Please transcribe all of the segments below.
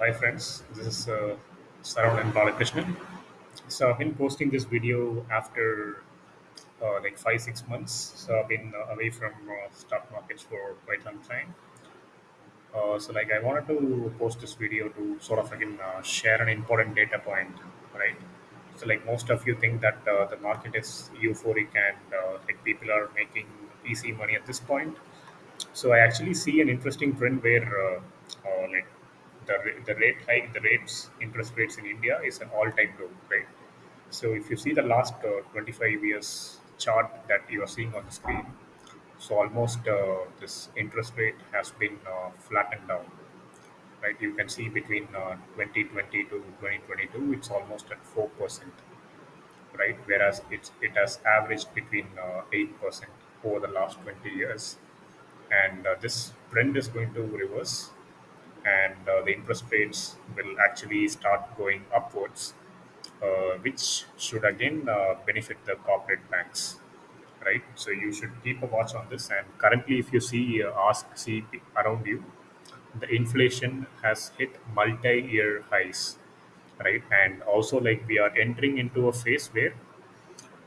Hi friends, this is uh, Saran and Balakrishnan. So I've been posting this video after uh, like five six months. So I've been uh, away from uh, stock markets for quite some time. Uh, so like I wanted to post this video to sort of again uh, share an important data point, right? So like most of you think that the market is euphoric and like people are making easy money at this point. So I actually see an interesting trend where like the the rate hike, the rates, interest rates in India is an all-time low, right? So if you see the last uh, 25 years chart that you are seeing on the screen, so almost uh, this interest rate has been uh, flattened down, right? You can see between uh, 2020 to 2022, it's almost at 4%, right? Whereas it's, it has averaged between uh, 8% over the last 20 years. And uh, this trend is going to reverse and uh, the interest rates will actually start going upwards, uh, which should again uh, benefit the corporate banks, right? So you should keep a watch on this. And currently, if you see, uh, ask, see around you, the inflation has hit multi-year highs, right? And also, like we are entering into a phase where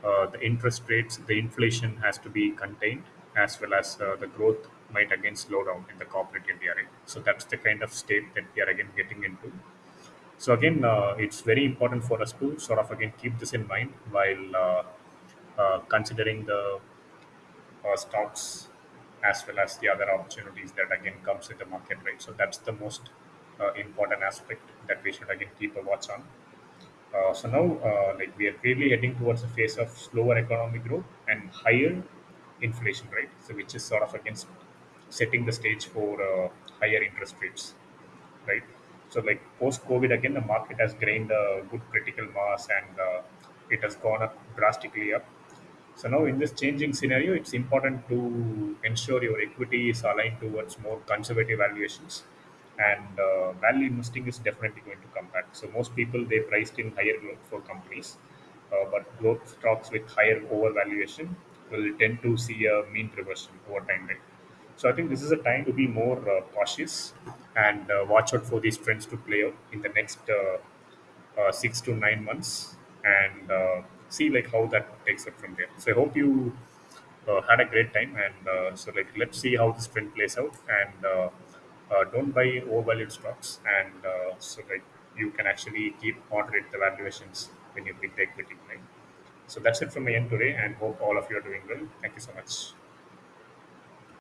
uh, the interest rates, the inflation has to be contained, as well as uh, the growth might again slow down in the corporate India. So that's the kind of state that we are again getting into. So again, uh, it's very important for us to sort of again keep this in mind while uh, uh, considering the uh, stocks as well as the other opportunities that again comes in the market. Right. So that's the most uh, important aspect that we should again keep a watch on. Uh, so now, like we are clearly heading towards a phase of slower economic growth and higher inflation rate, so which is sort of against setting the stage for uh, higher interest rates, right? So like post COVID, again, the market has gained a good critical mass and uh, it has gone up drastically up. So now in this changing scenario, it's important to ensure your equity is aligned towards more conservative valuations, and uh, value investing is definitely going to come back. So most people they priced in higher growth for companies, uh, but growth stocks with higher overvaluation will tend to see a mean reversion over time. Right? So I think this is a time to be more uh, cautious and uh, watch out for these trends to play out in the next uh, uh, six to nine months and uh, see like how that takes up from there. So I hope you uh, had a great time and uh, so like let's see how this trend plays out and uh, uh, don't buy overvalued stocks and uh, so like you can actually keep moderate the valuations when you pick the equity right. So that's it from my end today and hope all of you are doing well. Thank you so much.